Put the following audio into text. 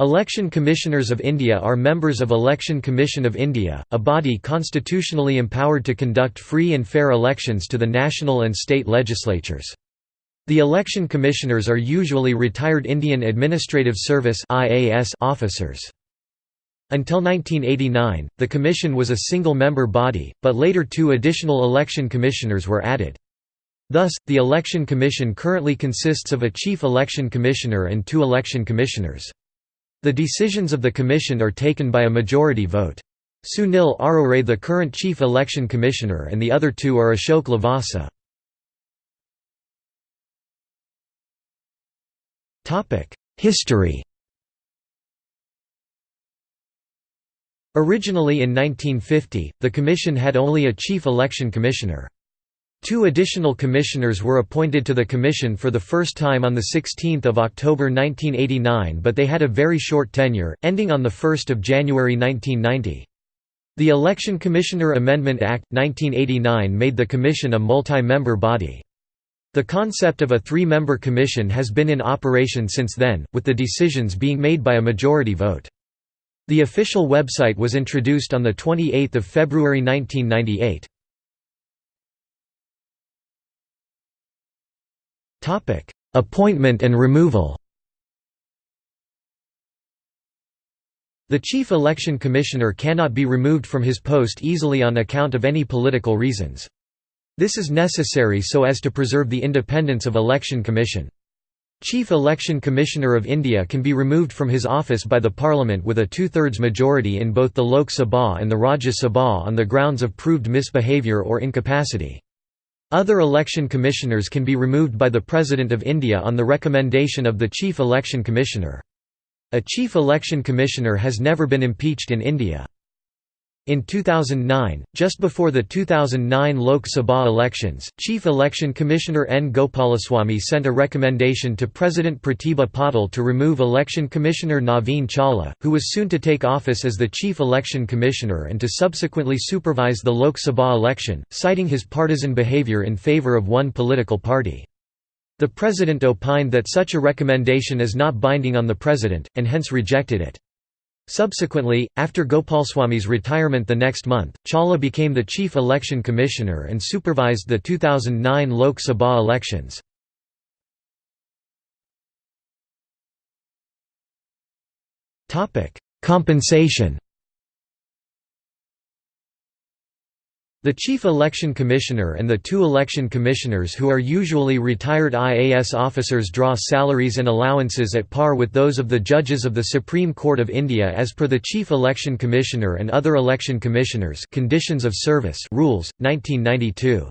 Election Commissioners of India are members of Election Commission of India, a body constitutionally empowered to conduct free and fair elections to the national and state legislatures. The election commissioners are usually retired Indian Administrative Service officers. Until 1989, the commission was a single-member body, but later two additional election commissioners were added. Thus, the Election Commission currently consists of a chief election commissioner and two election commissioners. The decisions of the Commission are taken by a majority vote. Sunil Arora the current Chief Election Commissioner and the other two are Ashok Lavasa. History Originally in 1950, the Commission had only a Chief Election Commissioner. Two additional commissioners were appointed to the commission for the first time on 16 October 1989 but they had a very short tenure, ending on 1 January 1990. The Election Commissioner Amendment Act, 1989 made the commission a multi-member body. The concept of a three-member commission has been in operation since then, with the decisions being made by a majority vote. The official website was introduced on 28 February 1998. Appointment and removal The Chief Election Commissioner cannot be removed from his post easily on account of any political reasons. This is necessary so as to preserve the independence of Election Commission. Chief Election Commissioner of India can be removed from his office by the Parliament with a two-thirds majority in both the Lok Sabha and the Rajya Sabha on the grounds of proved misbehaviour or incapacity. Other election commissioners can be removed by the President of India on the recommendation of the Chief Election Commissioner. A Chief Election Commissioner has never been impeached in India. In 2009, just before the 2009 Lok Sabha elections, Chief Election Commissioner N. Gopalaswamy sent a recommendation to President Pratibha Patil to remove Election Commissioner Naveen Chawla, who was soon to take office as the Chief Election Commissioner and to subsequently supervise the Lok Sabha election, citing his partisan behaviour in favour of one political party. The President opined that such a recommendation is not binding on the President, and hence rejected it. Subsequently, after Gopalswamy's retirement the next month, Chawla became the chief election commissioner and supervised the 2009 Lok Sabha elections. Compensation The Chief Election Commissioner and the two election commissioners who are usually retired IAS officers draw salaries and allowances at par with those of the judges of the Supreme Court of India as per the Chief Election Commissioner and other election commissioners Conditions of Service Rules, 1992.